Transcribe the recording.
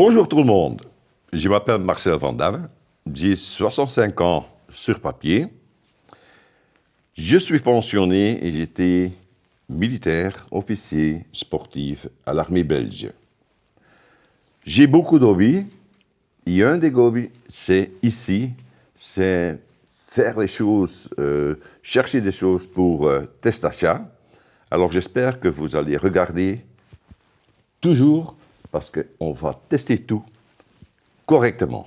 Bonjour tout le monde, je m'appelle Marcel Van j'ai 65 ans sur papier. Je suis pensionné et j'étais militaire, officier, sportif à l'armée belge. J'ai beaucoup d'hobbies et un des hobbies, c'est ici, c'est faire les choses, euh, chercher des choses pour euh, test achat. Alors j'espère que vous allez regarder toujours parce qu'on va tester tout correctement.